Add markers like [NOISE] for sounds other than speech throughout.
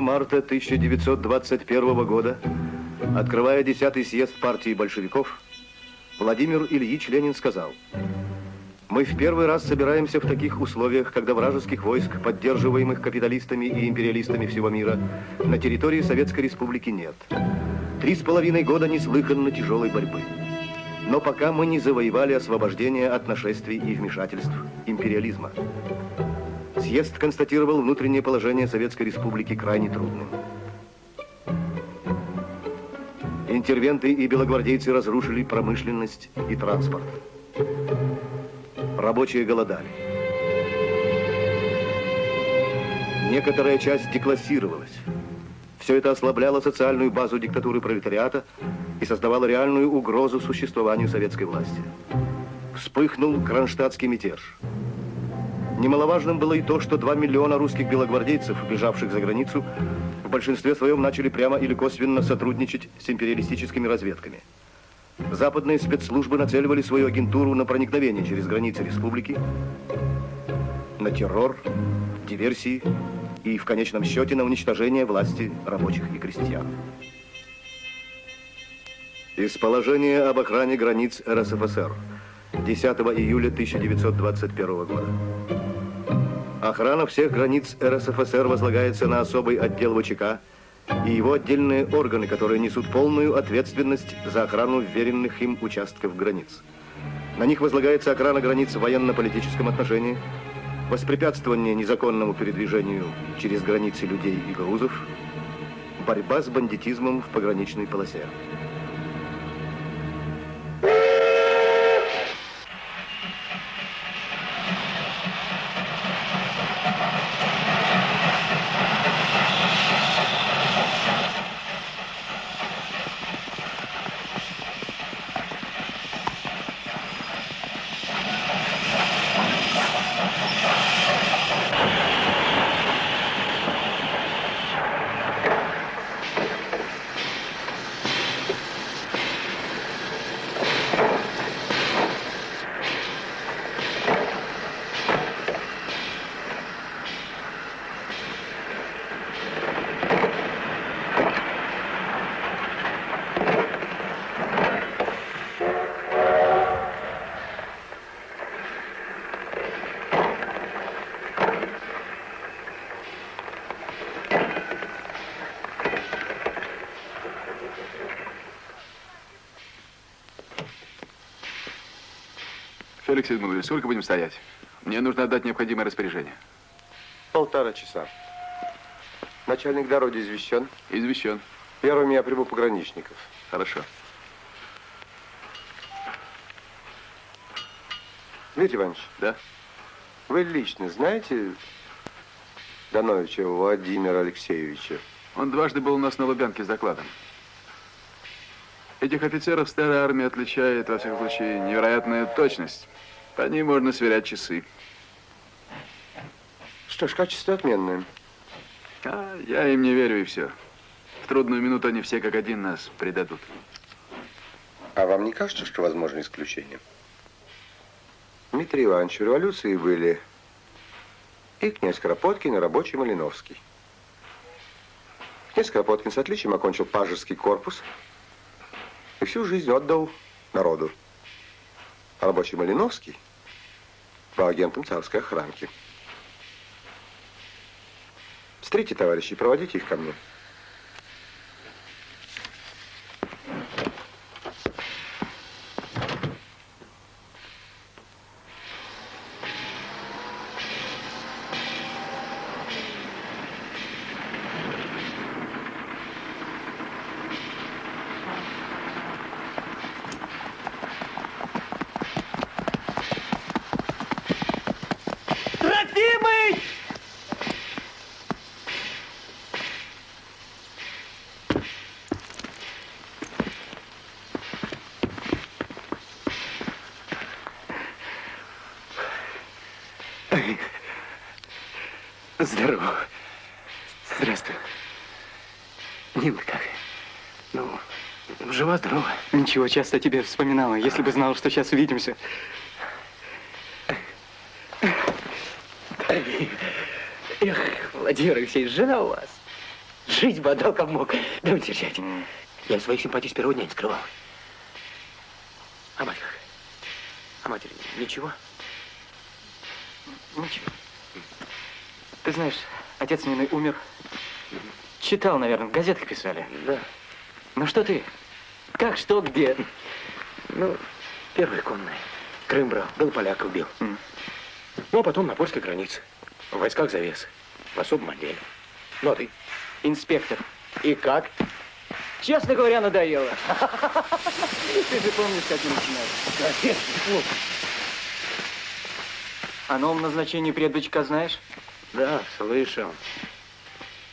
8 марта 1921 года, открывая 10-й съезд партии большевиков, Владимир Ильич Ленин сказал, «Мы в первый раз собираемся в таких условиях, когда вражеских войск, поддерживаемых капиталистами и империалистами всего мира, на территории Советской Республики нет. Три с половиной года неслыханно тяжелой борьбы. Но пока мы не завоевали освобождение от нашествий и вмешательств империализма. Съезд констатировал внутреннее положение Советской Республики крайне трудным. Интервенты и белогвардейцы разрушили промышленность и транспорт. Рабочие голодали. Некоторая часть деклассировалась. Все это ослабляло социальную базу диктатуры пролетариата и создавало реальную угрозу существованию советской власти. Вспыхнул кронштадтский мятеж. Немаловажным было и то, что 2 миллиона русских белогвардейцев, бежавших за границу, в большинстве своем начали прямо или косвенно сотрудничать с империалистическими разведками. Западные спецслужбы нацеливали свою агентуру на проникновение через границы республики, на террор, диверсии и, в конечном счете, на уничтожение власти рабочих и крестьян. Из положения об охране границ РСФСР 10 июля 1921 года. Охрана всех границ РСФСР возлагается на особый отдел ВЧК и его отдельные органы, которые несут полную ответственность за охрану вверенных им участков границ. На них возлагается охрана границ в военно-политическом отношении, воспрепятствование незаконному передвижению через границы людей и грузов, борьба с бандитизмом в пограничной полосе. Феликс Эдмундович, сколько будем стоять? Мне нужно отдать необходимое распоряжение. Полтора часа. Начальник дороги извещен? Извещен. Первыми я приму пограничников. Хорошо. Дмитрий Иванович. Да? Вы лично знаете Дановича Владимира Алексеевича? Он дважды был у нас на Лубянке с докладом. Этих офицеров старая армия отличает, во всяком случае, невероятная точность. По ней можно сверять часы. Что ж, качество отменное. А, я им не верю и все. В трудную минуту они все как один нас предадут. А вам не кажется, что возможно исключение? Дмитрий Иванович, в революции были и князь Кропоткин, и рабочий Малиновский. Князь Кропоткин с отличием окончил пажеский корпус и всю жизнь отдал народу. Рабочий Малиновский был агентом царской охранки. Встретите, товарищи, проводите их ко мне. Здорово. Здравствуй. Милый как? Ну, жива-здорова. Ничего, часто о тебе вспоминала. Если бы знала, что сейчас увидимся. Эх, Владимир Алексеевич, жена у вас. Жизнь бы отдал как мог. Да вы теряйте. Я своих симпатий с первого дня не скрывал. А мать как? А матери? Ничего. Ты знаешь, отец Нины умер. Читал, наверное, в газетах писали. Да. Ну что ты? Как, что, где? Ну, первый конный. Крым брал, был поляка убил. М. Ну, а потом на польской границе. В войсках завесы. В особом отделе. Ну, а ты? Инспектор. И как? Честно говоря, надоело. [LAUGHS] Ты же помнишь, как мы начинали. Конечно. О новом назначении предбычка знаешь? Да, слышал.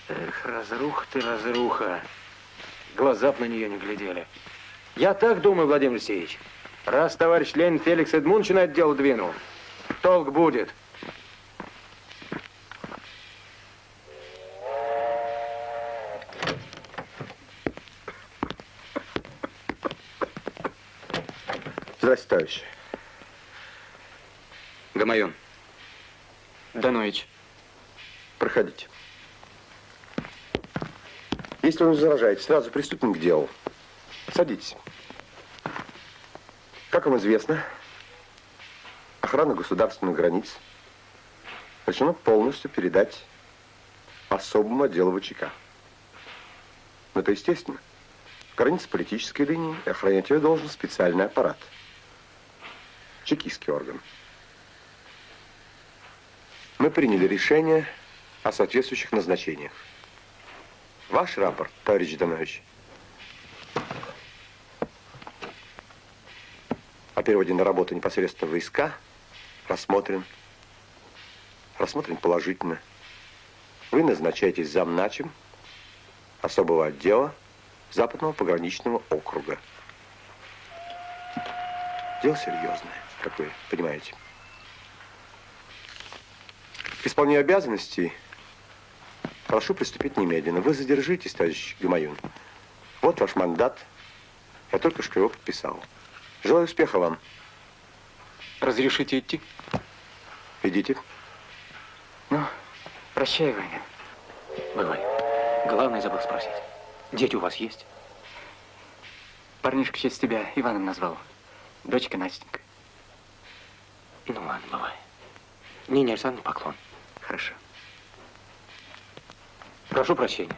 Эх, разруха ты, разруха. Глаза б на нее не глядели. Я так думаю, Владимир Алексеевич. Раз товарищ Ленин Феликс Эдмундович на это дело двинул, толк будет. Здравствуйте, товарищи. Гамайон. Данович. Проходите. Если вы не возражаете, сразу приступим к делу. Садитесь. Как вам известно, охрана государственных границ решено полностью передать особому отделу ВЧК. Но это естественно. Граница политической линии, и охранять ее должен специальный аппарат. Чекистский орган. Мы приняли решение о соответствующих назначениях. Ваш рапорт, товарищ Данович, о переводе на работу непосредственно войска рассмотрен. Рассмотрен положительно. Вы назначаетесь замначем особого отдела Западного пограничного округа. Дело серьезное, как вы понимаете. К исполнению обязанностей прошу приступить немедленно. Вы задержитесь, товарищ Гамаюн. Вот ваш мандат. Я только что его подписал. Желаю успеха вам. Разрешите идти? Идите. Ну, прощай, Ваня. Бывай. Главное забыл спросить. Дети у вас есть? Парнишка честь тебя Иваном назвал. Дочка Настенька. Ну ладно, бывай. Нине Александровне поклон. Хорошо. Прошу прощения.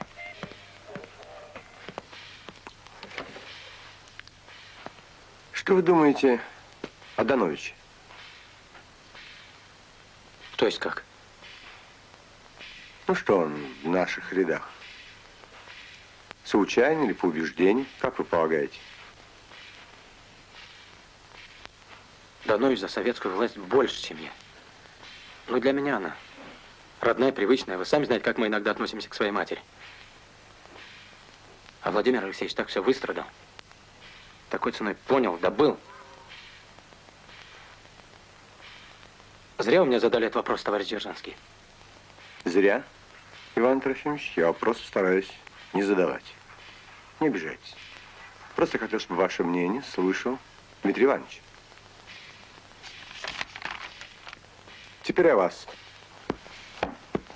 Что вы думаете о Дановиче? То есть как? Ну что он в наших рядах? Случайно или по убеждению, как вы полагаете? Данович за советскую власть больше, чем я. Но для меня она родная, привычная. Вы сами знаете, как мы иногда относимся к своей матери. А Владимир Алексеевич так все выстрадал. Такой ценой понял, добыл. Зря вы мне задали этот вопрос, товарищ Дзержинский. Зря, Иван Трофимович, я просто стараюсь не задавать. Не обижайтесь. Просто хотел, чтобы ваше мнение слышал Дмитрий Иванович. Теперь о вас.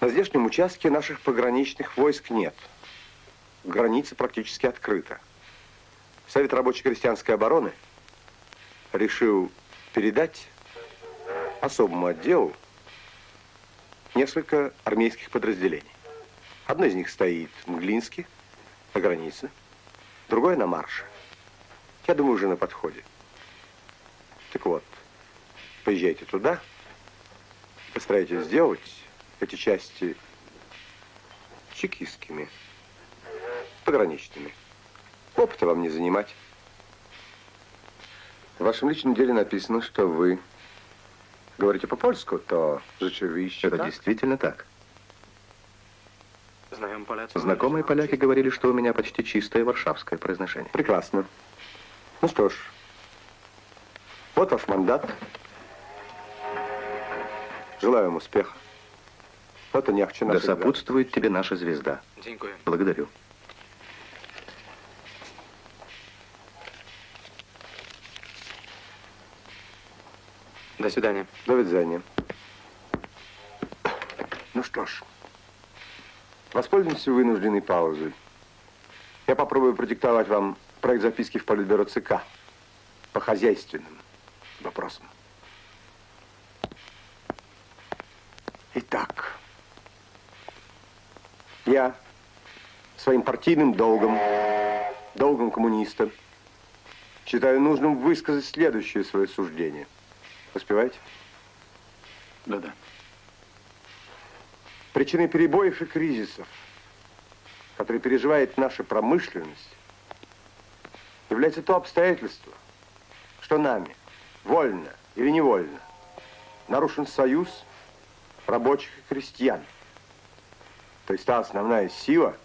На здешнем участке наших пограничных войск нет. Граница практически открыта. Совет рабочей крестьянской обороны решил передать особому отделу несколько армейских подразделений. Одно из них стоит в Мглинске, на границе, другое на марше. Я думаю, уже на подходе. Так вот, поезжайте туда, постарайтесь сделать эти части чекистскими, пограничными. Опыта вам не занимать. В вашем личном деле написано, что вы говорите по-польску, то rzeczywiście Это так? действительно так. Знакомые поляки говорили, что у меня почти чистое варшавское произношение. Прекрасно. Ну что ж, вот ваш мандат. Желаю вам успеха. Вот и не ахче Да сопутствует тебе наша звезда. Благодарю. До свидания. До свидания. Ну что ж, Воспользуемся вынужденной паузой. Я попробую продиктовать вам проект записки в Политбюро ЦК по хозяйственным вопросам. Итак, я своим партийным долгом, долгом коммуниста, считаю нужным высказать следующее свое суждение. Успеваете? Да-да. Причиной перебоев и кризисов, которые переживает наша промышленность, является то обстоятельство, что нами, вольно или невольно, нарушен союз рабочих и крестьян. То есть та основная сила,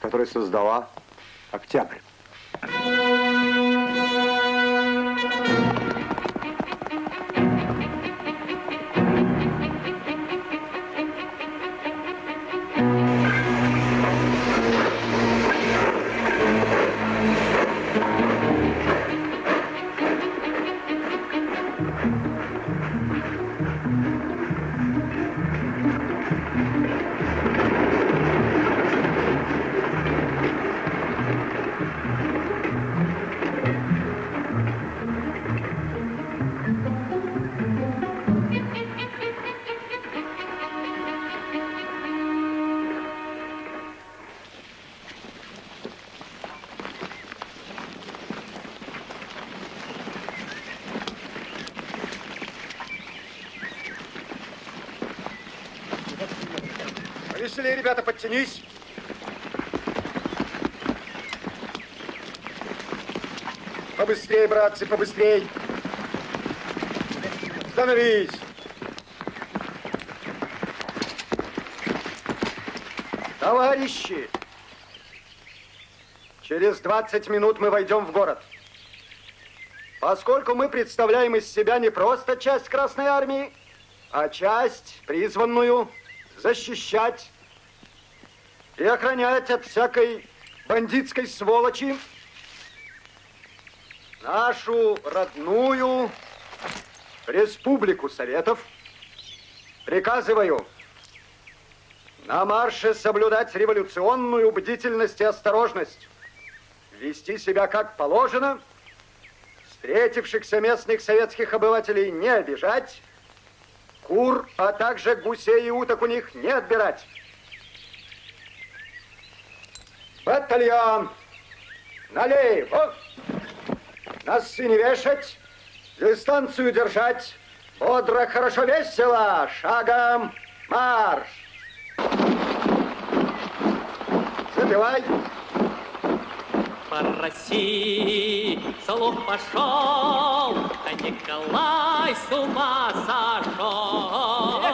которая создала октябрь. Подтянись. Побыстрее, братцы, побыстрее. Становись. Товарищи, через 20 минут мы войдем в город. Поскольку мы представляем из себя не просто часть Красной Армии, а часть, призванную защищать и охранять от всякой бандитской сволочи нашу родную Республику Советов, приказываю на марше соблюдать революционную бдительность и осторожность, вести себя как положено, встретившихся местных советских обывателей не обижать, кур, а также гусей и уток у них не отбирать. Батальон! Налево! Носы не вешать, дистанцию держать, бодро, хорошо, весело, шагом марш! Забивай! По России слух пошел, а Николай с ума сошел.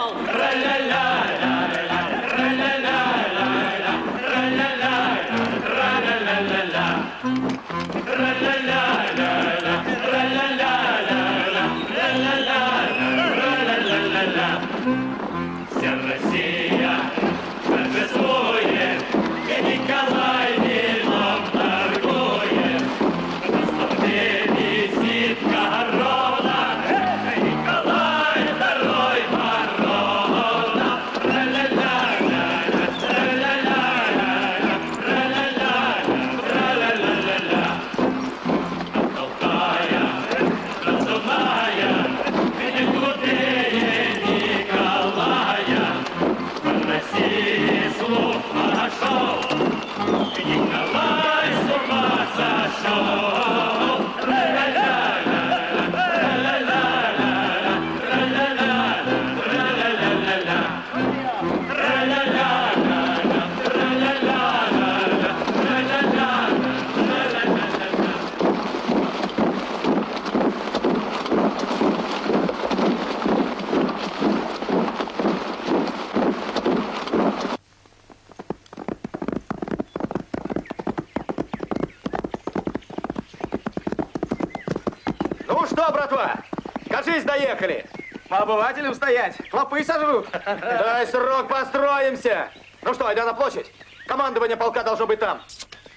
Обывателям стоять, клопы сожрут. [LAUGHS] Дай срок, построимся. Ну что, айда на площадь. Командование полка должно быть там.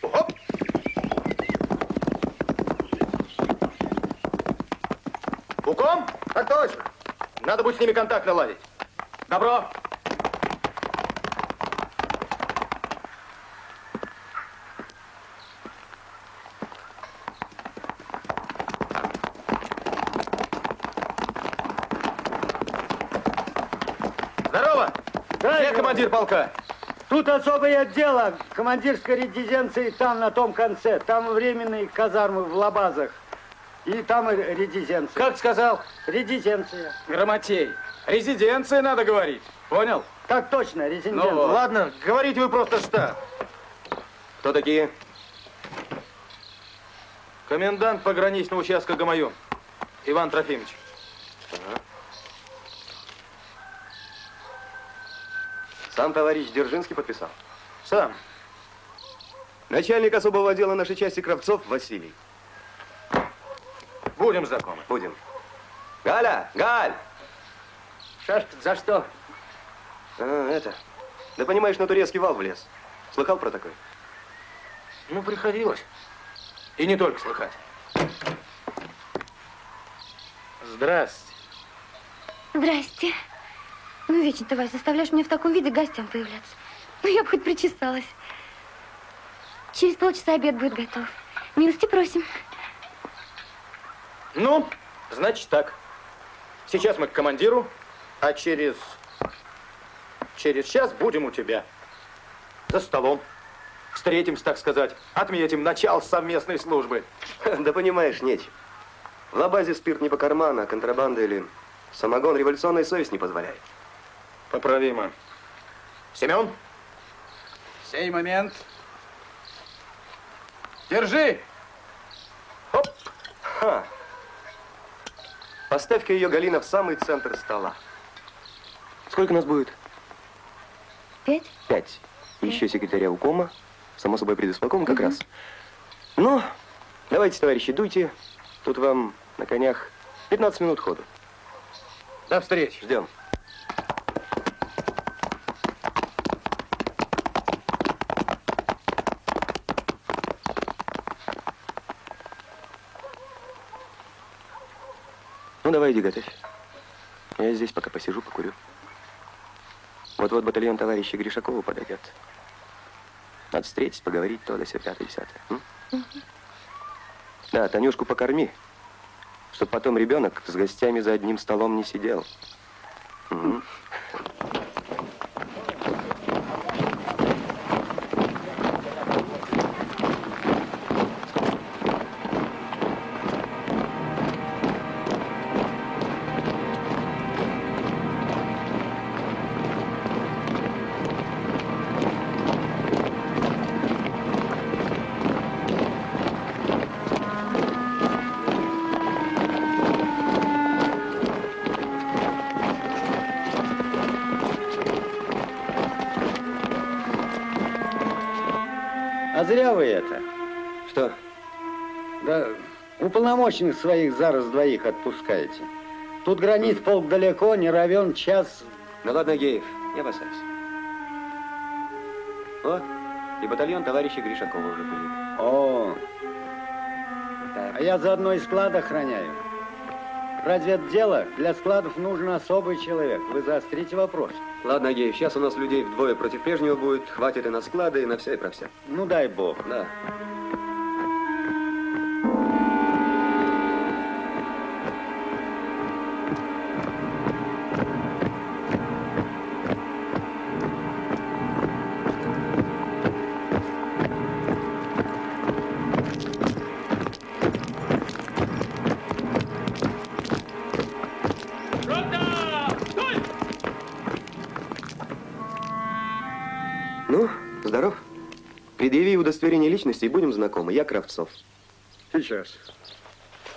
Оп. Пуком? Так точно. Надо будет с ними контакт наладить. Добро. Полка? Тут особое отдело командирской резиденции там, на том конце. Там временные казармы в лабазах. И там и резиденция. Как сказал? Резиденция. Грамотей. Резиденция надо говорить. Понял? Так точно, резиденция. Ну, Ладно, говорите вы просто штаб. Кто такие? Комендант пограничного участка Гамаюн. Иван Трофимович. Сам товарищ Дзержинский подписал. Сам. Начальник особого отдела нашей части Кравцов Василий. Будем знакомы. Будем. Галя, Галь! Шашка, за что? А, это. Да понимаешь, на турецкий вал влез. Слыхал про такой? Ну, приходилось. И не только слыхать. Здрасте. Здрасте. Ну, вечно ты, Вась, заставляешь меня в таком виде гостям появляться. Ну, я бы хоть причесалась. Через полчаса обед будет готов. Милости просим. Ну, значит так. Сейчас мы к командиру, а через... Через час будем у тебя. За столом. Встретимся, так сказать. Отметим начало совместной службы. [LAUGHS] Да понимаешь, нечего. В лабазе спирт не по карману, а контрабанда или самогон революционная совесть не позволяет. Поправимо. Семен? Сей момент. Держи! Хоп! Ха! Поставь-ка ее, Галина, в самый центр стола. Сколько нас будет? Пять? Пять. Еще секретаря укома. Само собой, предисполком как раз. Ну, давайте, товарищи, дуйте. Тут вам на конях 15 минут ходу. До встречи. Ждем. Давай, иди готовь. Я здесь пока посижу, покурю. Вот-вот батальон товарища Гришакова подойдет. Надо встретить, поговорить, то, до все пятое, десятое. м? Да, Танюшку покорми, чтобы потом ребенок с гостями за одним столом не сидел. Уполномоченных своих зараз двоих отпускаете. Тут границ полк далеко, не равен час. Ну ладно, Геев, не опасайся. Вот, и батальон товарища Гришакова уже будет. О, Так. а я заодно и склад охраняю. Разве это дело? Для складов нужен особый человек. Вы заострите вопрос. Ладно, Геев, сейчас у нас людей вдвое против прежнего будет. Хватит и на склады, и на все, и про все. Ну, дай бог. Да. Удостоверение личности и будем знакомы. Я Кравцов. Сейчас.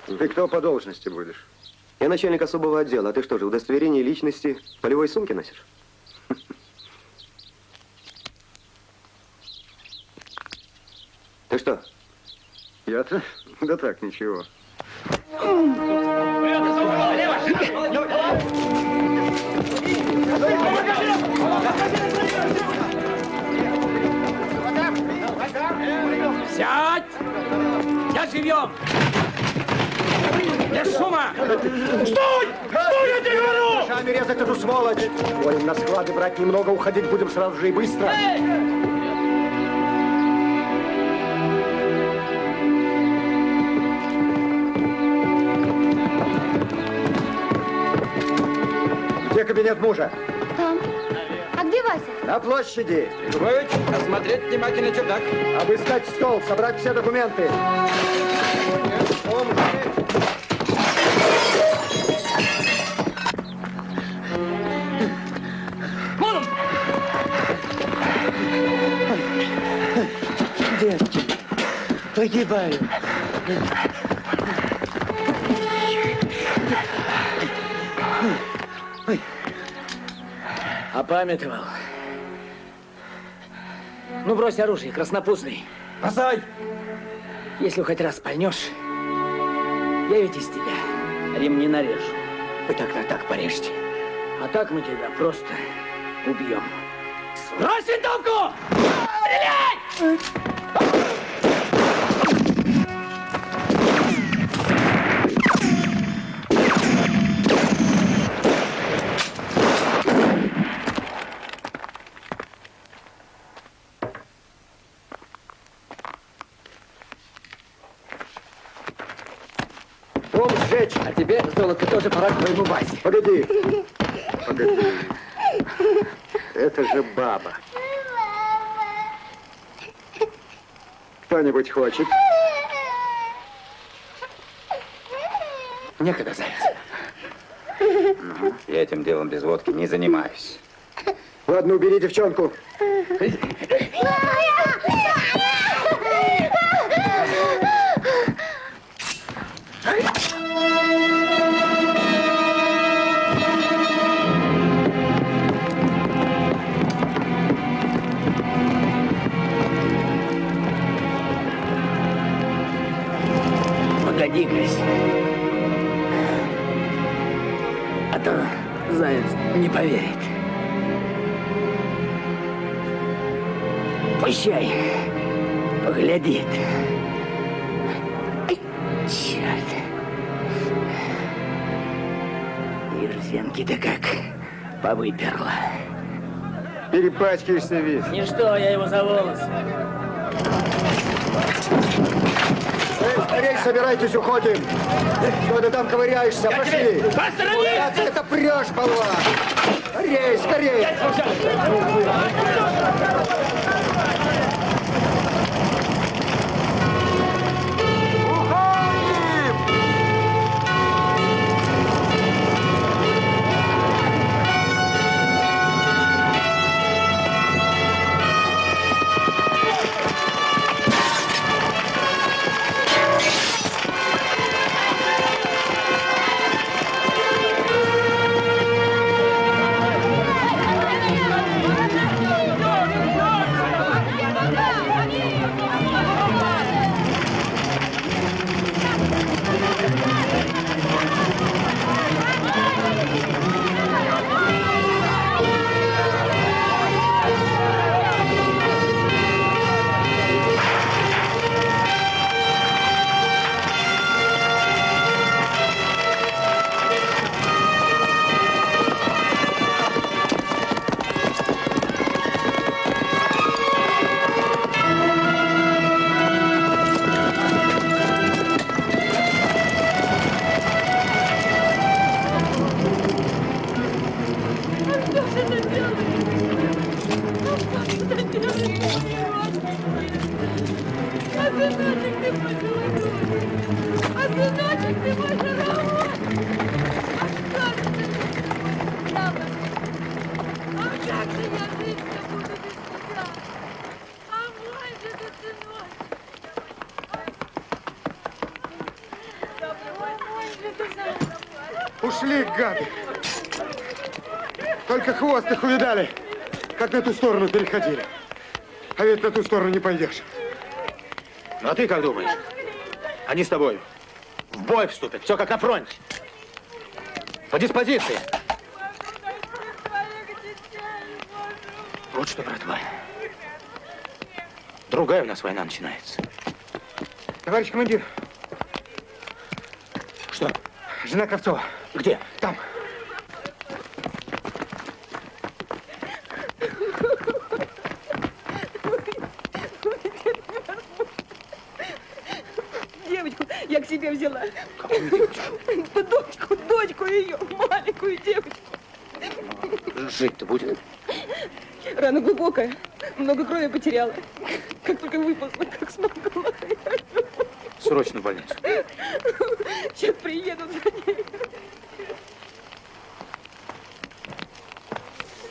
Ты кто по должности будешь? Я начальник особого отдела. А ты что же, удостоверение личности в полевой сумке носишь? Ты что? Я-то? Да так, ничего. Я живем! Без шума! Стой! Стой, я тебе говорю! Шами резать эту сволочь! Говорим, на склады брать немного, уходить будем сразу же и быстро. Где кабинет мужа? На площади. Львович, осмотреть внимательно чердак. Обыскать стол, собрать все документы. Погибаю. Опамятовал. Ну, брось оружие, краснопузный. Бросай! Если хоть раз пальнешь, я ведь из тебя ремни нарежу. Вы на так порежьте. А так мы тебя просто убьем. Брось винтовку! Стрелять! Золото, тоже пора к твоему базе. Погоди. Погоди. Это же баба. Кто-нибудь хочет? Некогда, заяц. Я этим делом без водки не занимаюсь. Ладно, убери девчонку. Не поверит. Пущай, поглядит. Ай, Черт. Ерзенки-то как повыперла. Перепачкаешься весь. Ничто, я его за волосы. Эй, собирайтесь, уходим. Что ты там ковыряешься? Пошли. Куда ты это прешь, болван? Скорей, скорей. Как на ту сторону переходили. А ведь на ту сторону не пойдешь. Ну, а ты как думаешь? Они с тобой в бой вступят, все как на фронте. По диспозиции. Вот что, братва. Другая у нас война начинается. Товарищ командир, Что? жена Ковцова. Где? Там. Девочку я к себе взяла. Да Дочку, дочку ее, маленькую девочку. Жить-то будет? Рана глубокая. Много крови потеряла. Как только выползла, как смогла. Срочно в больницу. Сейчас приедут за ней.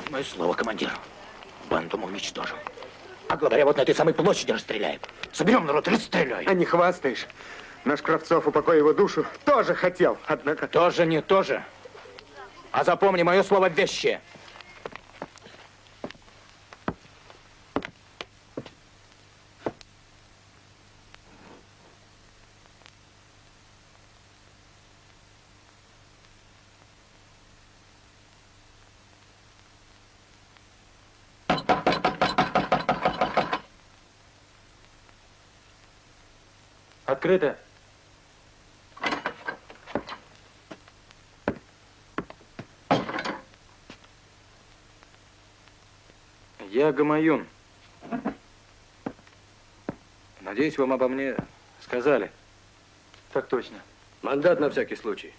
Мое слово, командир. Банду мы уничтожим. А главаря вот на этой самой площади расстреляем. Соберем народ и расстреляем. А не хвастаешь. Наш Кравцов, упокой его душу, тоже хотел, однако... Тоже не тоже. А запомни мое слово вещи. Открыто. Я Гамаюн. Надеюсь, вам обо мне сказали. Так точно. Мандат на всякий случай.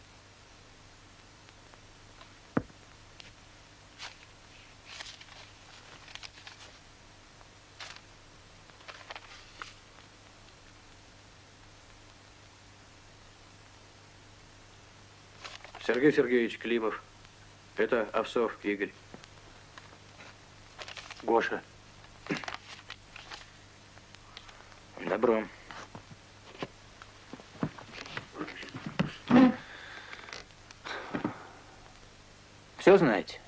Сергей Сергеевич Климов. Это Овсов Игорь. Гоша. Добро. Все знаете?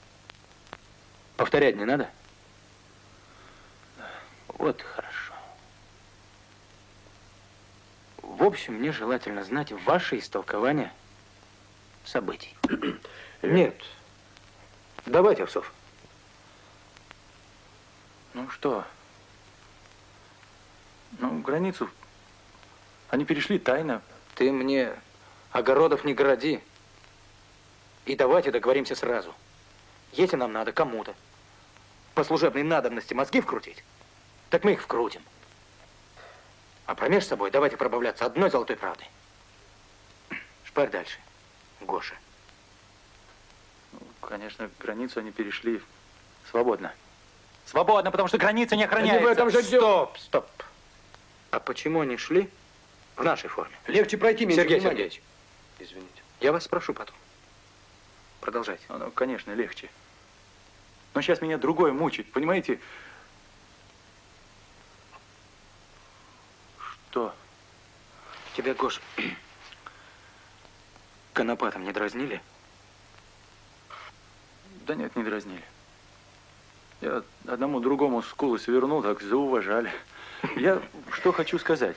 Повторять не надо? Вот хорошо. В общем, мне желательно знать ваше истолкование событий. [CLEARS THROAT] Нет. Давайте, Овсов. Ну что? Ну, границу они перешли тайно. Ты мне огородов не городи. И давайте договоримся сразу. Если нам надо кому-то по служебной надобности мозги вкрутить, так мы их вкрутим. А промеж собой давайте пробавляться одной золотой правдой. Шпарь дальше, Гоша. Ну, конечно, границу они перешли свободно. Свободно, потому что граница не охраняется. Они в этом же. Стоп, стоп. А почему они шли в нашей форме? Легче пройти, меньше Сергей внимания. Сергеевич, Извините. я вас спрошу потом. Продолжайте. Ну, конечно, легче. Но сейчас меня другое мучает, понимаете? Что? Тебя, Гош, конопатом не дразнили? Да нет, не дразнили. Я одному другому скулы свернул, так зауважали. Я что хочу сказать.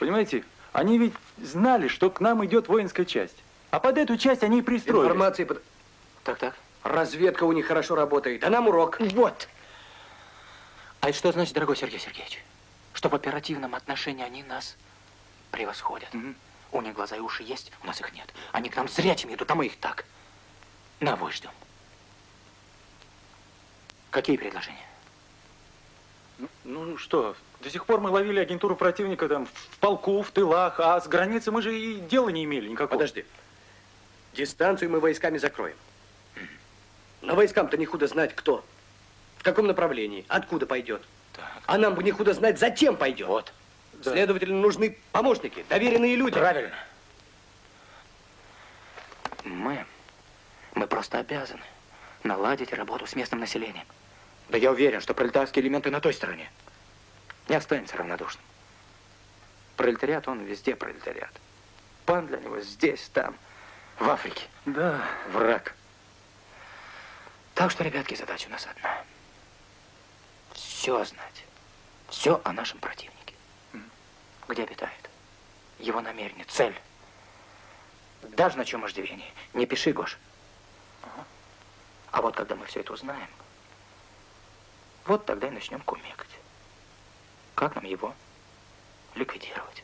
Понимаете, они ведь знали, что к нам идет воинская часть. А под эту часть они и пристроились. Информации под... Так, так. Разведка у них хорошо работает, а нам урок. Вот. А это что значит, дорогой Сергей Сергеевич? Что в оперативном отношении они нас превосходят. У них глаза и уши есть, у нас их нет. Они к нам зрячими идут, а мы их так. На вой ждем. Какие предложения? Ну, ну что, до сих пор мы ловили агентуру противника там в полку, в тылах, а с границы мы же и дела не имели никакого. Подожди. Дистанцию мы войсками закроем. Но войскам-то не худо знать, кто, в каком направлении, откуда пойдет. А нам бы не худо знать, зачем пойдет. Вот. Следовательно, нужны помощники, доверенные люди. Правильно. Мы, мы просто обязаны наладить работу с местным населением. Да я уверен, что пролетарские элементы на той стороне не останется равнодушным. Пролетариат, он везде пролетариат. Пан для него здесь, там, в Африке. Да. Враг. Так что, ребятки, задача у нас одна. Все знать. Все о нашем противнике. Где обитает. Его намерение, цель. Даже на чем иждивении. Не пиши, Гош. А вот когда мы все это узнаем, вот тогда и начнем кумекать. Как нам его ликвидировать?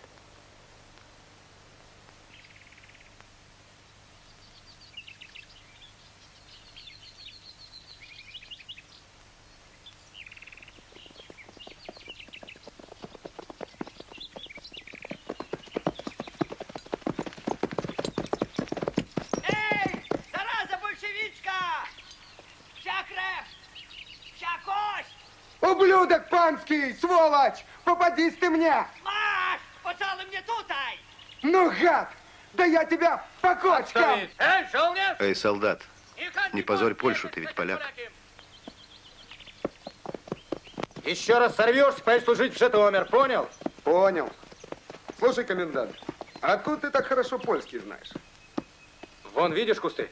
Попадись ты мне! Маш, поцалуй мне тутай! Ну, гад! Да я тебя по кочкам! Эй, солдат, не позорь Польшу, ты ведь поляк. Еще раз сорвешься, пойдешь служить в Житомир, понял? Понял. Слушай, комендант, а откуда ты так хорошо польский знаешь? Вон, видишь кусты?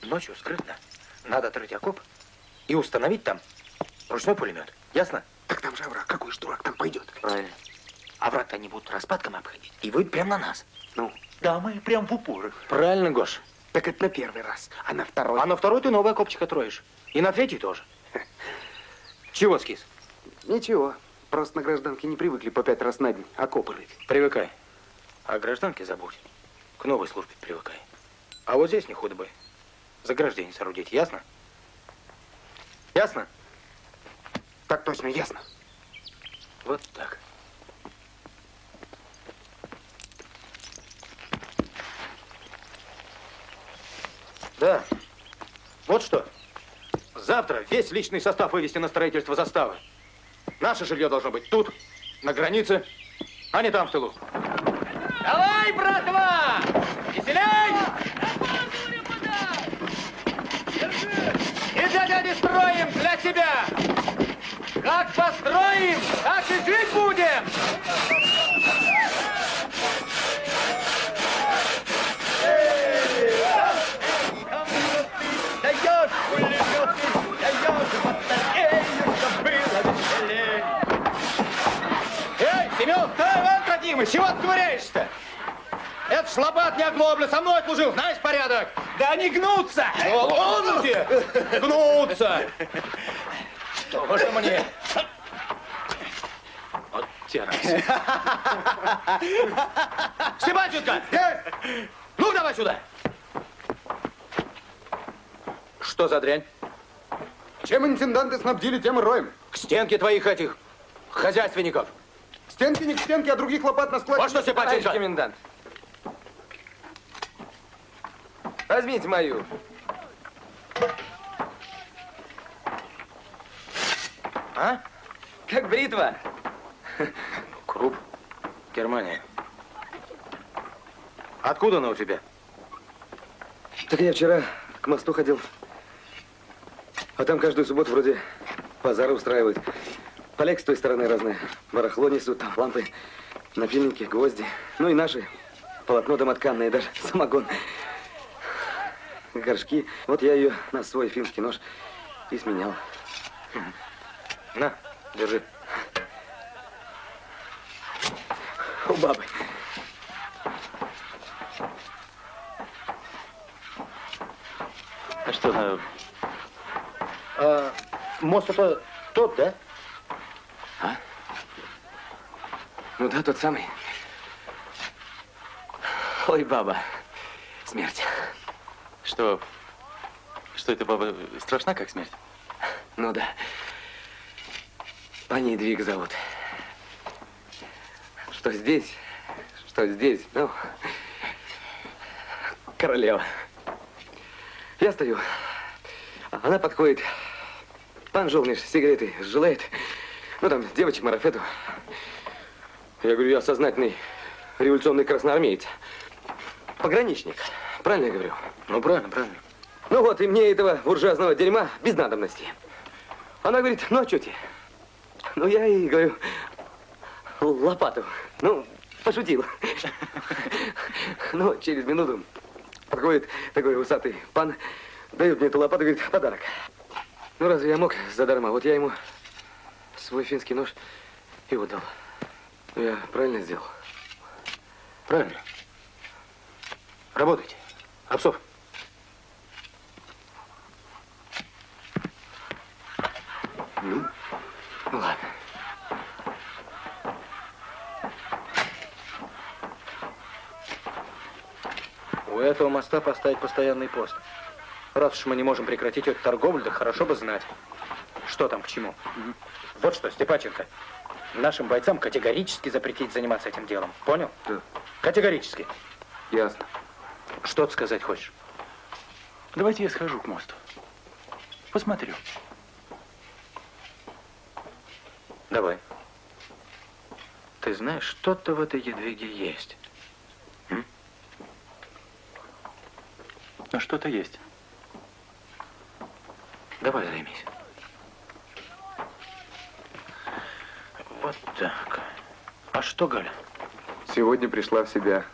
Ночью скрытно надо отрыть окоп и установить там ручной пулемет. Ясно? Так там же овраг. Какой ж дурак там пойдет? Правильно. А враг-то они будут распадком обходить. И выйдут прямо на нас. Ну? Да, мы прям в упор. Правильно, Гош. Так это на первый раз. А на второй? А на второй ты новый окопчик отроешь. И на третий тоже. [LAUGHS] Чего скис? Ничего. Просто на гражданке не привыкли по пять раз на день окопы рыть. Привыкай. А гражданке забудь. К новой службе привыкай. А вот здесь не худо бы. Заграждение соорудить, ясно? Ясно? Так точно, ясно. Вот так. Да. Вот что. Завтра весь личный состав вывести на строительство заставы. Наше жилье должно быть тут, на границе, а не там, в тылу. Давай, братва! Веселей! Дяди строим для себя. Как построим, так и жить будем. Семен, стой, Иван Трофимович, чего ты ковыряешься-то? Это шлабат не оглобля, со мной служил, знаешь порядок? Да они гнутся! Где? Гнутся! Что же мне? Вот террас. Степанченко! Ну, давай сюда! Что за дрянь? Чем интенданты снабдили, тем и роем. К стенке твоих этих хозяйственников. Стенки не к стенке, а других лопат на складе. Вот что, Степанченко? Товарищ комендант. Возьмите мою. А? Как бритва. Круп. Германия. Откуда она у тебя? Так я вчера к мосту ходил. А там каждую субботу вроде базары устраивают. Поляки с той стороны разные. Барахло несут, там лампы, напильники, гвозди. Ну и наши. Полотно домотканное, даже самогон. Горшки. Вот я ее на свой финский нож и сменял. На, держи. У бабы. А что, на... а, мост это тот, да? А? Ну да, тот самый. Ой, баба. Смерть. Что? Что это, баба, страшна, как смерть? Ну да. По ней двиг зовут. Что здесь, что здесь, ну, королева. Я стою, она подходит. Пан Жолниш сигареты желает. Ну, там, девочек марафету. Я говорю, я сознательный революционный красноармеец. Пограничник. Правильно я говорю? Ну, правильно, правильно. Ну вот, и мне этого буржуазного дерьма без надобности. Она говорит, ну, а что тебе? Ну, я ей говорю, лопату. Ну, пошутил. Ну, через минуту подходит такой усатый пан, дает мне эту лопату и говорит, подарок. Ну, разве я мог задарма? Вот я ему свой финский нож и отдал. Ну, я правильно сделал? Правильно. Работайте. Обсов. Ну, ну ладно. У этого моста поставить постоянный пост. Раз уж мы не можем прекратить эту торговлю, да хорошо бы знать, что там к чему. Вот что, Степаченко, нашим бойцам категорически запретить заниматься этим делом. Понял? Да. Категорически. Ясно. Что ты сказать хочешь? Давайте я схожу к мосту. Посмотрю. Давай. Ты знаешь, что-то в этой едвиге есть. М? Ну, что-то есть. Давай займись. Вот так. А что, Галя? Сегодня пришла в себя.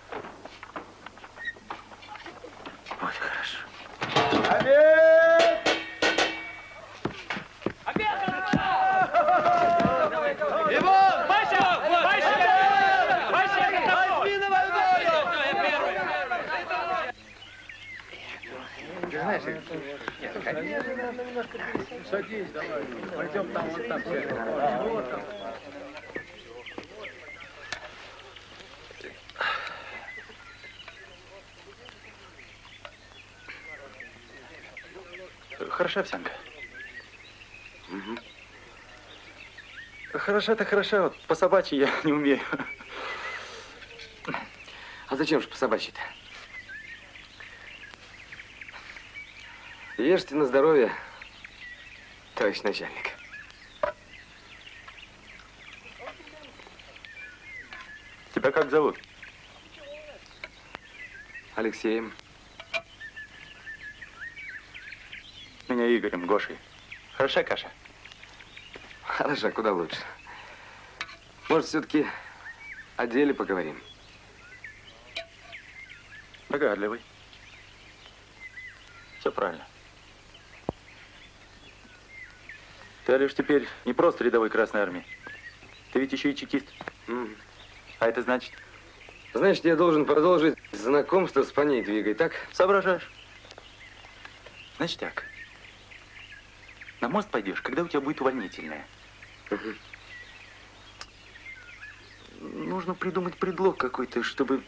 Садись, давай. Пойдем там. Вот там. Хороша овсянка? Угу. Хороша-то хороша, вот по собачьи я [LAUGHS] не умею. А зачем же по собачьи-то? Ешьте на здоровье, товарищ начальник. Тебя как зовут? Алексеем. Меня Игорем, Гошей. Хороша каша? Хороша, куда лучше. Может, все-таки о деле поговорим? Догадливый. Все правильно. Ты, Алеш, теперь не просто рядовой Красной Армии. Ты ведь еще и чекист. М. А это значит? Значит, я должен продолжить знакомство с паней Двигой, так? Соображаешь. Значит так. На мост пойдешь, когда у тебя будет увольнительная. Нужно придумать предлог какой-то, чтобы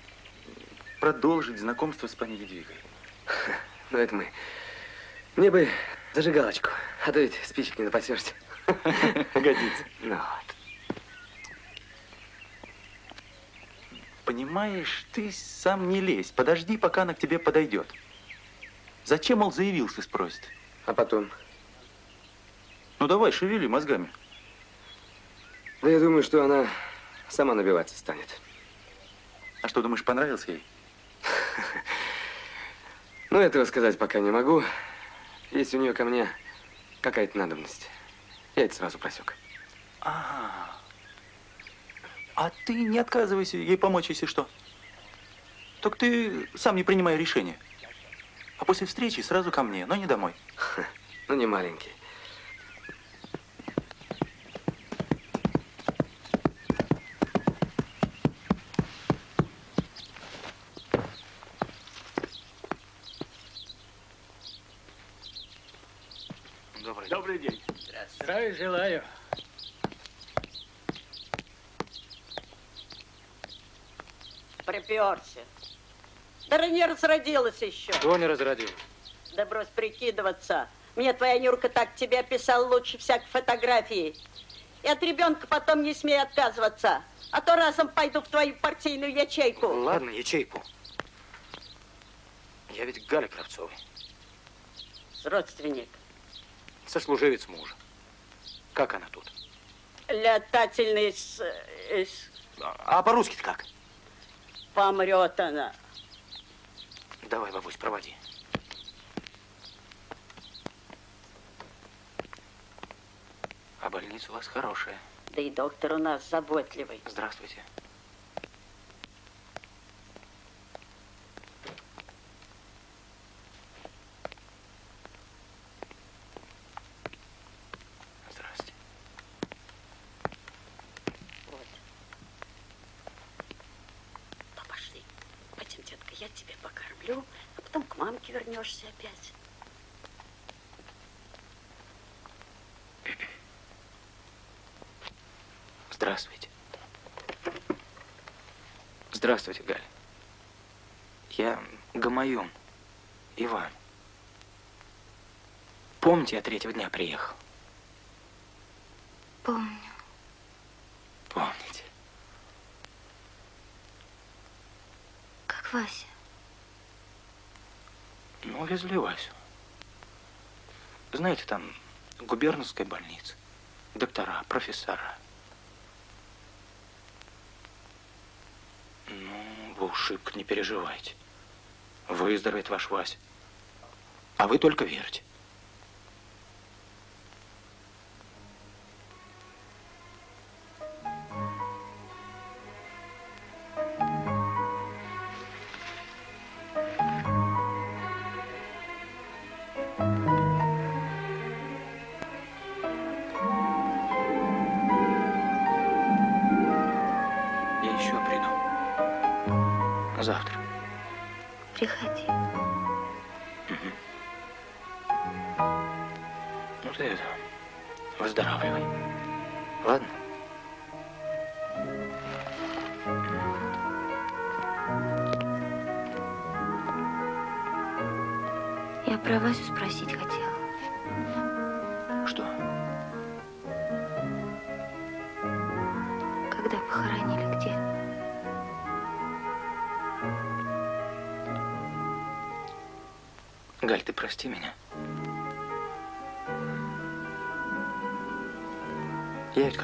продолжить знакомство с пани Едвигой. Ну, это мы. Мне бы зажигалочку, а то ведь спичек не напасешься. [LAUGHS] Годится. Ну вот. Понимаешь, ты сам не лезь. Подожди, пока она к тебе подойдет. Зачем, мол, заявился, спросит. А потом? Ну давай, шевели мозгами. Да я думаю, что она сама набиваться станет. А что, думаешь, понравился ей? [LAUGHS] Ну, этого сказать пока не могу. Есть у нее ко мне какая-то надобность. Я это сразу просек. А, а ты не отказывайся ей помочь, если что. Только ты сам не принимай решения. А после встречи сразу ко мне, но не домой. [LAUGHS] Ну, не маленький. Да не разродилась еще. Кто не разродил? Да брось прикидываться. Мне твоя Нюрка так тебя описал лучше всякой фотографии. И от ребенка потом не смей отказываться. А то разом пойду в твою партийную ячейку. Ладно, ячейку. Я ведь Галя Кравцова, Родственник. сослуживец мужа. Как она тут? Летательный с... с- А по-русски как? Помрет она. Давай, бабусь, проводи. А больница у вас хорошая. Да и доктор у нас заботливый. Здравствуйте. Вот. Ну, пошли. Пойдем, детка, я тебя покормлю, а потом к мамке вернешься опять. Здравствуйте. Здравствуйте, Галя. Я Гамаюн. Иван. Помните, я третьего дня приехал? Помню. Помните. Как Вася. Ну, везли Васю. Знаете, там губернская больница, доктора, профессора. Ну, вы уж шибко не переживайте. Выздоровеет ваш Вася. А вы только верьте. Завтра. Приходи. Ну ты это, выздоравливай. Ладно?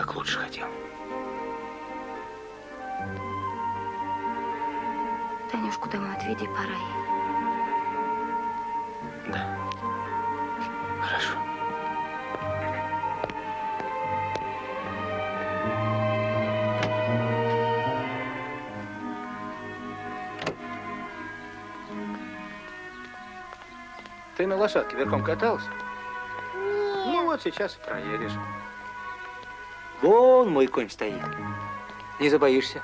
Как лучше хотел. Танюшку домой отведи, пора ей. Да. Хорошо. Ты на лошадке верхом катался? Ну вот сейчас и проедешь. Вон мой конь стоит. Не забоишься?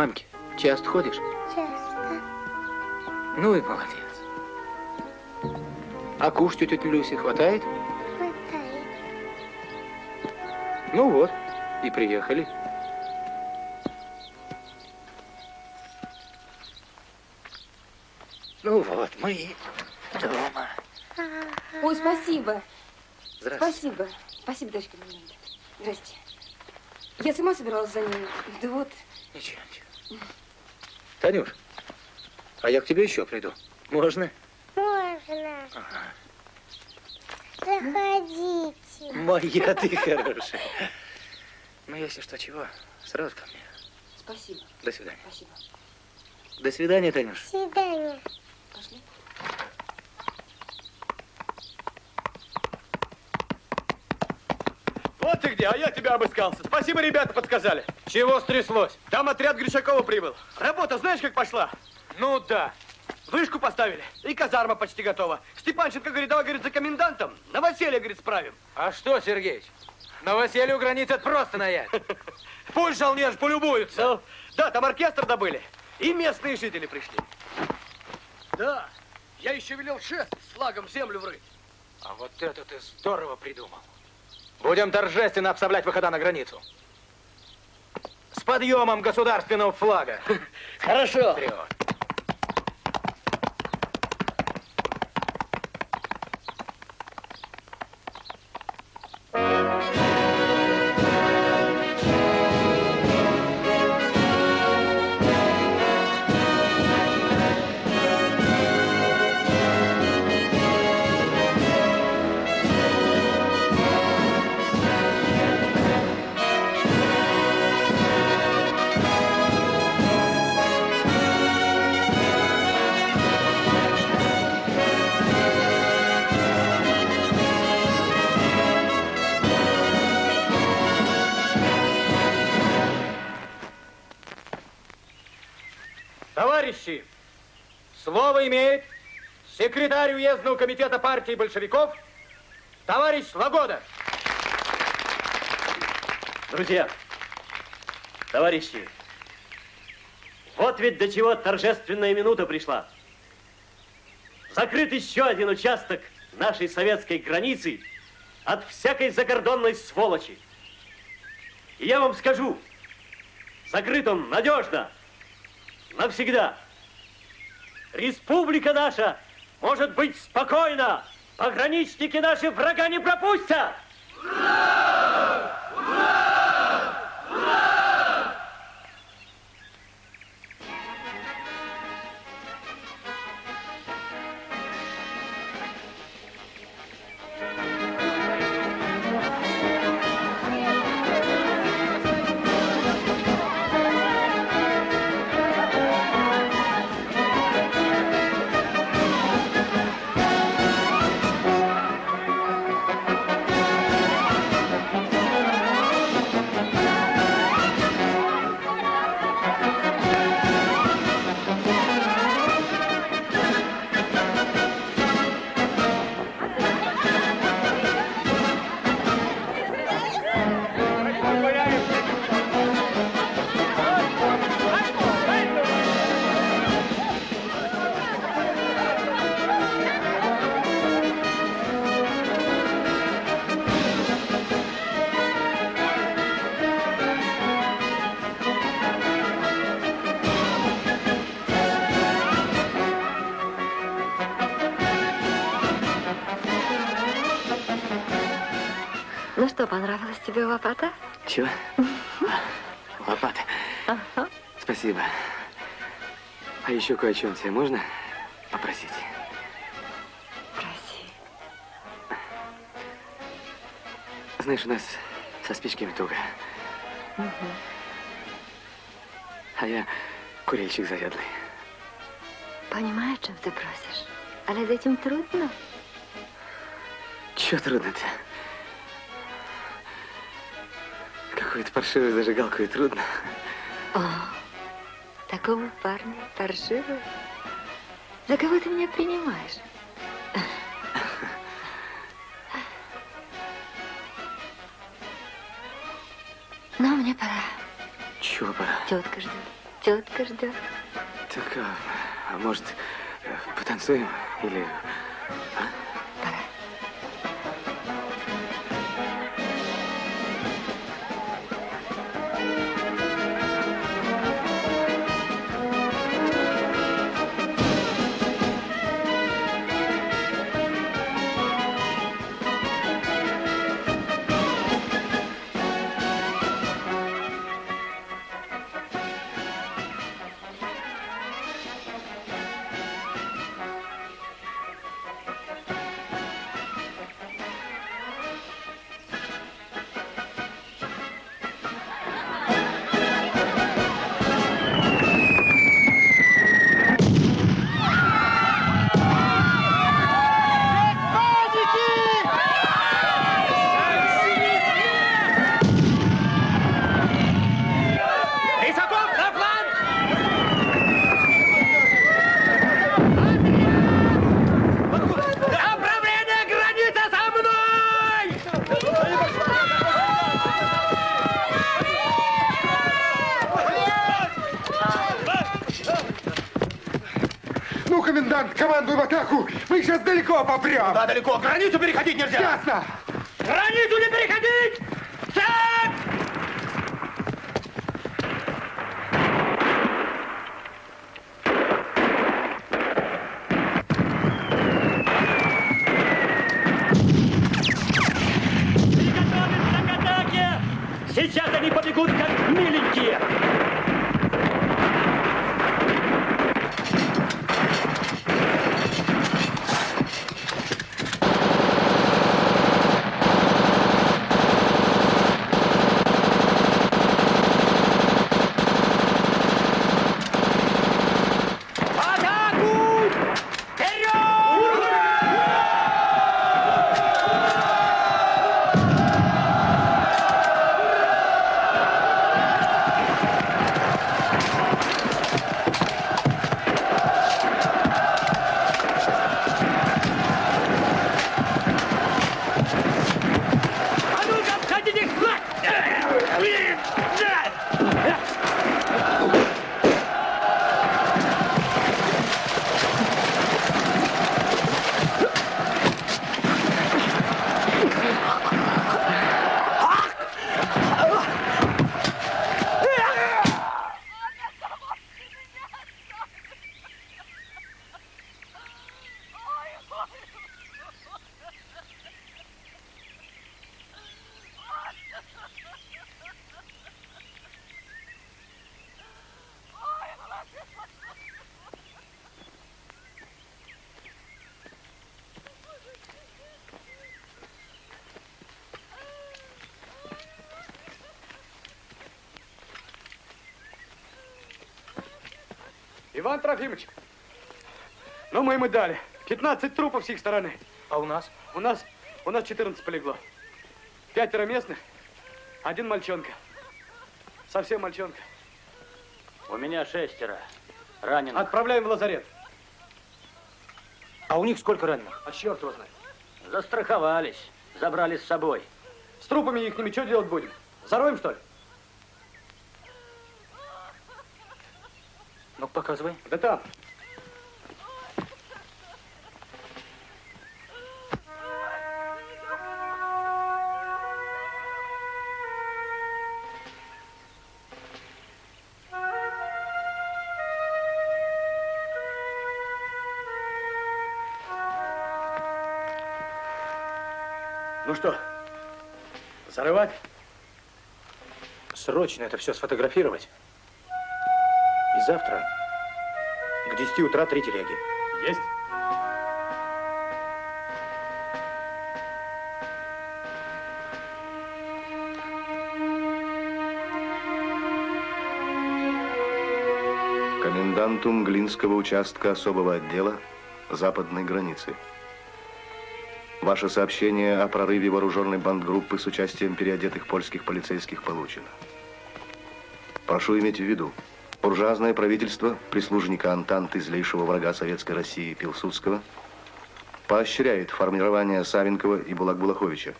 К мамке часто ходишь? Часто. Ну и молодец. А кушать у тети Люси хватает? Хватает. Ну вот, и приехали. Ну вот, мы дома. Ой, спасибо. Здравствуйте. Спасибо. Спасибо, дочка моя. Здрасте. Я сама собиралась за ним. Да вот. Ничего, ничего. Танюш, а я к тебе еще приду. Можно? Можно. Заходите. Моя ты хорошая. Ну, если что, чего, сразу ко мне. Спасибо. До свидания. Спасибо. До свидания, Танюш. До свидания. Пошли. Вот ты где, а я тебя обыскался. Спасибо, ребята подсказали. Чего стряслось? Там отряд Гришакова прибыл. Работа знаешь, как пошла? Ну да. Вышку поставили, и казарма почти готова. Степанченко говорит, давай, говорит, за комендантом. На говорит, справим. А что, Сергеич, новоселье у границы это просто наять. [LAUGHS] Пусть жалнеж полюбуются. Ну, да, там оркестр добыли. И местные жители пришли. Да, я еще велел шест с флагом в землю врыть. А вот это ты здорово придумал. Будем торжественно обставлять выхода на границу. С подъемом государственного флага. [LAUGHS] Хорошо. Вперед. Слово имеет секретарь уездного комитета партии большевиков, товарищ Лагода. Друзья, товарищи, вот ведь до чего торжественная минута пришла. Закрыт еще один участок нашей советской границы от всякой закордонной сволочи. И я вам скажу, закрыт он надежно, навсегда. Республика наша может быть спокойна. Пограничники наши врага не пропустят. Ура! Ура! Что, понравилось тебе лопата? Чего? [LAUGHS] Лопата. Ага. Спасибо. А еще кое о чем тебе можно попросить? Проси. Знаешь, у нас со спичками туго. А я курильщик заядлый. Понимаю, чем ты просишь. Але с этим трудно. Чего трудно-то? Какую-то паршивую зажигалку и трудно. О, такого парня паршивый. За кого ты меня принимаешь? Но мне пора. Чего пора? Тетка ждет. Тетка ждет. Так, а, а может, э, потанцуем? Или... а? Командуй в атаку. Мы сейчас далеко попрем. Да, далеко. Границу переходить нельзя. Ясно. Границу не переходить! Цепь! Приготовиться к атаке! Сейчас они побегут, как миленькие! Атаку! Вперед! Иван Трофимович, ну мы ему дали. 15 трупов с их стороны. А у нас? У нас, у нас 14 полегло. Пятеро местных, один мальчонка. Совсем мальчонка. У меня шестеро раненых. Отправляем в лазарет. А у них сколько раненых? А черт его знает. Застраховались, забрали с собой. С трупами их что делать будем? Зароем, что ли? Ну, показывай. Да там. Ну что, зарывать? Срочно это все сфотографировать. И завтра 10 утра три телеги. Есть. Коменданту Мглинского участка особого отдела западной границы. Ваше сообщение о прорыве вооруженной бандгруппы с участием переодетых польских полицейских получено. Прошу иметь в виду, буржуазное правительство, прислужника Антанты, злейшего врага Советской России Пилсудского, поощряет формирование Савенкова и Булак-Булаховича,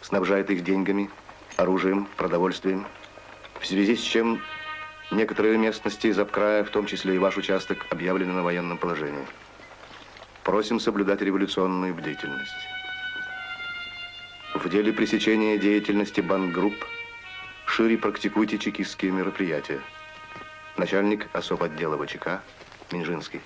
снабжает их деньгами, оружием, продовольствием, в связи с чем некоторые местности из обкрая, в том числе и ваш участок, объявлены на военном положении. Просим соблюдать революционную бдительность. В деле пресечения деятельности бандгрупп шире практикуйте чекистские мероприятия. Начальник особ отдела ВЧК Минжинский.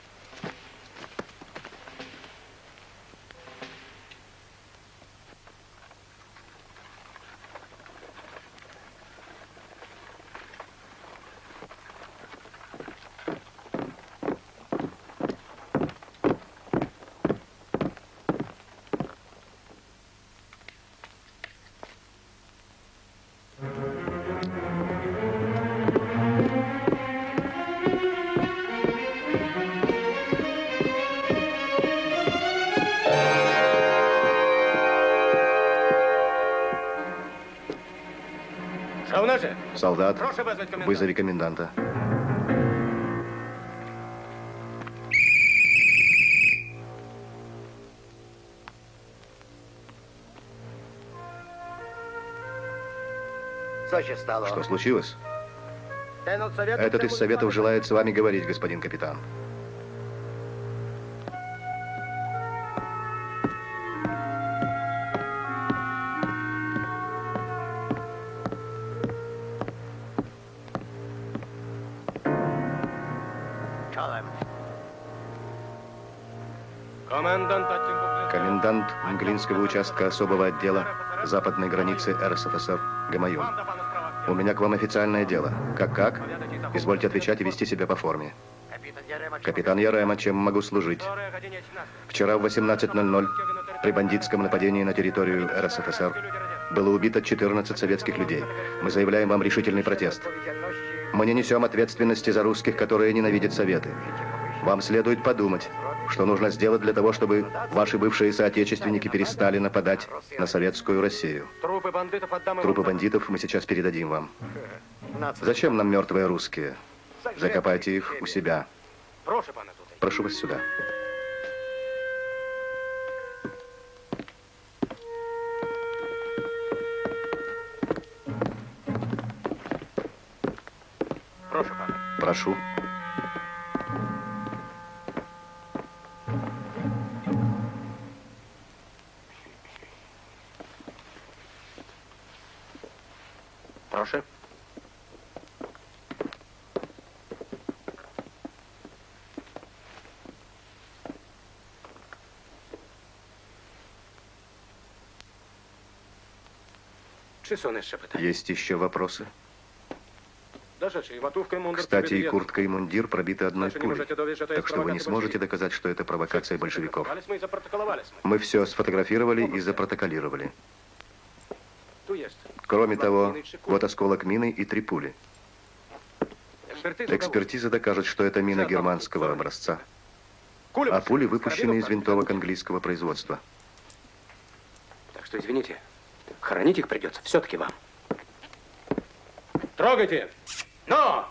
Солдат, вызови коменданта. Что случилось? Этот из Советов желает с вами говорить, господин капитан. Мглинского участка особого отдела западной границы РСФСР Гамаюн. У меня к вам официальное дело. Как-как? Извольте отвечать и вести себя по форме. Капитан Ярема, чем могу служить? Вчера в 18.00 при бандитском нападении на территорию РСФСР было убито 14 советских людей. Мы заявляем вам решительный протест. Мы не несем ответственности за русских, которые ненавидят Советы. Вам следует подумать, что нужно сделать для того, чтобы ваши бывшие соотечественники перестали нападать на советскую Россию. Трупы бандитов Трупы бандитов мы сейчас передадим вам. Зачем нам мертвые русские? Закопайте их у себя. Прошу, вас сюда. Прошу. Есть еще вопросы? Кстати, и куртка, и мундир пробиты одной пулей. Так что вы не сможете доказать, что это провокация большевиков. Мы все сфотографировали и запротоколировали. Кроме того, вот осколок мины и три пули. Экспертиза докажет, что это мина германского образца, а пули выпущены из винтовок английского производства. Так что, извините, хоронить их придется все-таки вам. Трогайте! Но!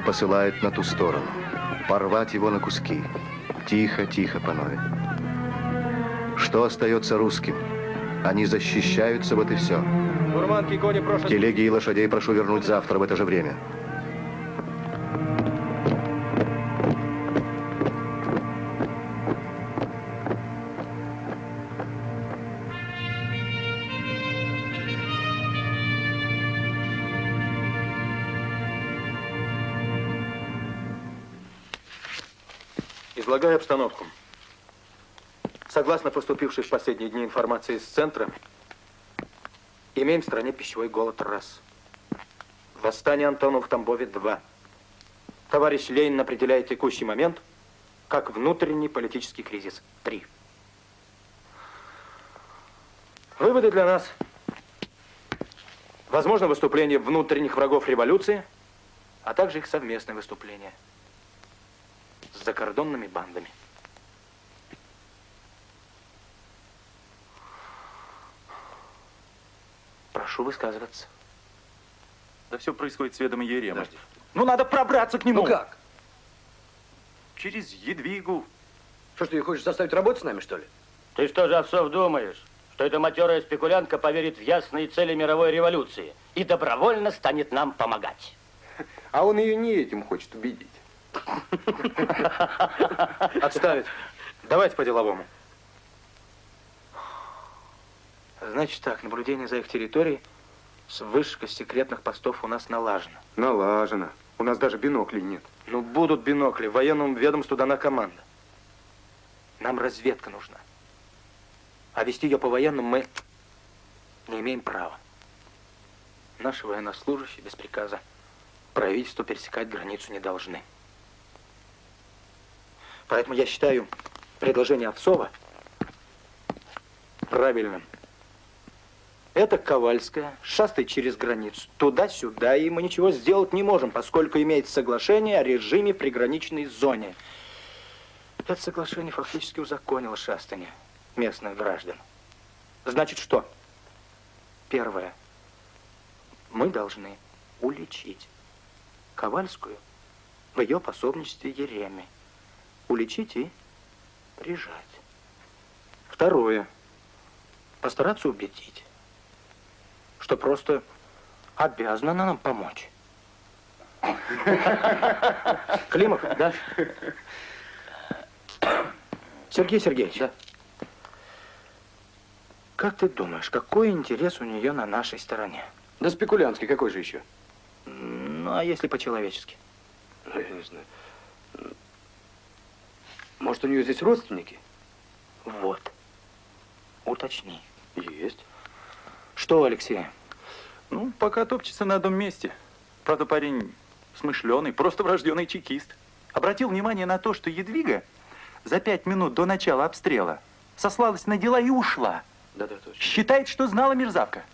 Он посылает на ту сторону. Порвать его на куски. Тихо, тихо, панове. Что остается русским? Они защищаются, вот и все. Телеги и лошадей прошу вернуть завтра в это же время. Излагаю обстановку. Согласно поступившей в последние дни информации из центра, имеем в стране пищевой голод раз. Восстание Антонова в Тамбове два. Товарищ Ленин определяет текущий момент как внутренний политический кризис три. Выводы для нас. Возможно выступление внутренних врагов революции, а также их совместное выступление с закордонными бандами. Прошу высказываться. Да все происходит с ведома Еремы. Ну, надо пробраться к нему. Ну как? Через Едвигу. Что ж, ты хочешь заставить работать с нами, что ли? Ты что же, Овсов, думаешь, что эта матерая спекулянтка поверит в ясные цели мировой революции и добровольно станет нам помогать? [LAUGHS] А он ее не этим хочет убедить. Отставить. Давайте по-деловому. Значит так, наблюдение за их территорией с вышка секретных постов у нас налажено. Налажено. У нас даже биноклей нет. Ну, будут бинокли. Военному ведомству дана команда. Нам разведка нужна. А вести ее по военному мы не имеем права. Наши военнослужащие без приказа правительству пересекать границу не должны. Поэтому я считаю предложение Овцова правильным. Это Ковальская, шастает через границу, туда-сюда, и мы ничего сделать не можем, поскольку имеется соглашение о режиме приграничной зоне. Это соглашение фактически узаконило шастание местных граждан. Значит, что? Первое. Мы должны уличить Ковальскую в ее пособничестве Ереме. Уличить и прижать. Второе. Постараться убедить, что просто обязана она нам помочь. Климов, да? Сергей Сергеевич. Да. Как ты думаешь, какой интерес у нее на нашей стороне? Да спекулянтский, какой же еще? Ну, а если по-человечески? Ну, я не знаю. Может, у нее здесь родственники? Вот. Уточни. Есть. Что, Алексей? Ну, пока топчется на одном месте. Правда, парень смышленый, просто врожденный чекист. Обратил внимание на то, что Едвига за пять минут до начала обстрела сослалась на дела и ушла. Да-да, точно. Считает, что знала мерзавка.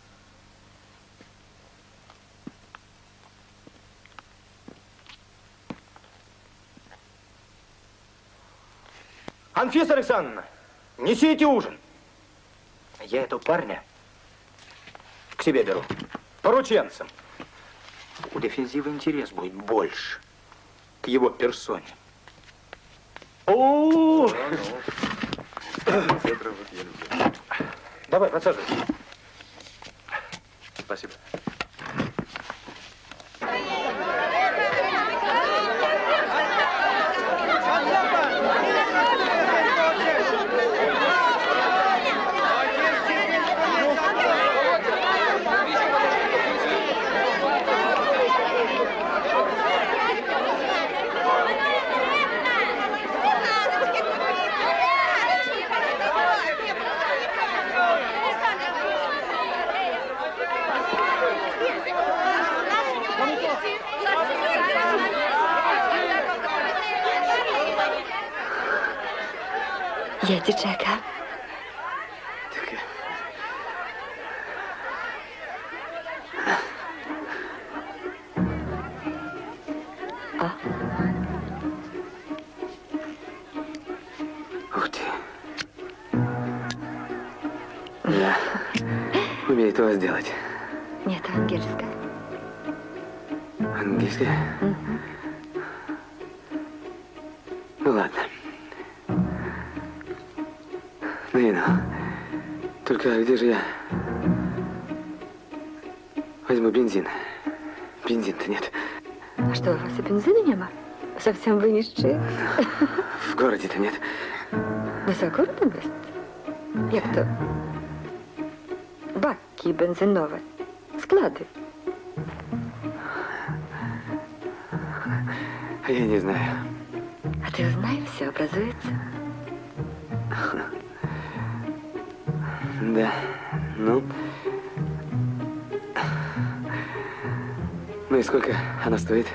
Анфиса Александровна, несите ужин. Я этого парня к себе беру. Порученцем. У дефензива интерес будет больше к его персоне. О! Давай, подсаживайся. Спасибо. Я Чака. Нищие. В городе-то нет. За городом есть? Як то? Баки бензинові. Склади. А я не знаю. А ты знаешь, все образуется. Да. Ну. Ну и сколько она стоит?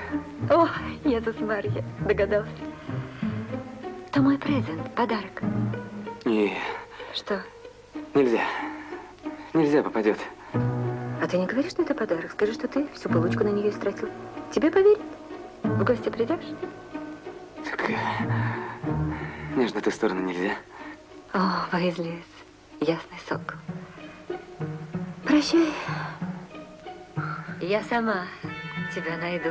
О, Иисус Марья, догадался. Это мой презент, подарок. Не, Что? нельзя. Нельзя попадет. А ты не говоришь, что это подарок? Скажи, что ты всю получку на нее истратил. Тебе поверят? В гости придешь? Так, нежно ту сторону нельзя. О, выизлец, ясный сок. Прощай. Я сама тебя найду.